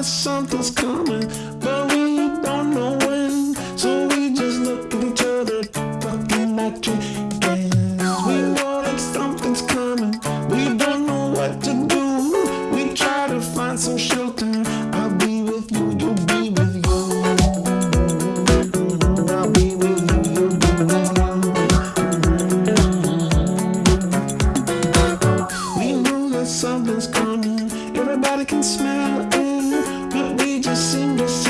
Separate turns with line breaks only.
that something's coming, but we don't know when. So we just look at each other, fucking like chickens. We know that something's coming, we don't know what to do. We try to find some shelter. I'll be with you, you'll be with you. I'll be with you, you'll be with. We know that something's coming. Everybody can smell it, a single